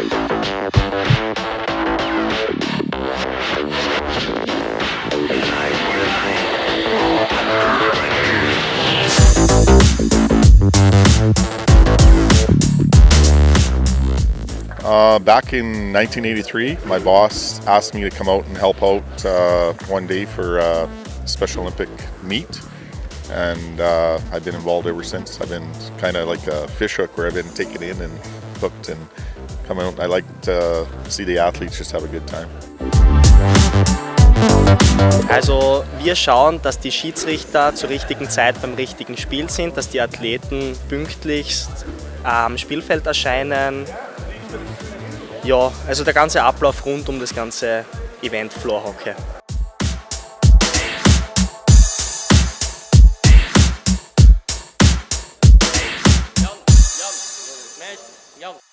Uh, back in 1983, my boss asked me to come out and help out uh, one day for a Special Olympic meet. And uh, I've been involved ever since. I've been kind of like a fish hook where I've been taken in and hooked and come out. I like to see the athletes just have a good time. Also wir schauen, dass die Schiedsrichter zur richtigen Zeit beim richtigen Spiel sind, dass die Athleten pünktlichst äh, am Spielfeld erscheinen. Ja, also der ganze Ablauf rund um das ganze Event Floor Hockey. Yo.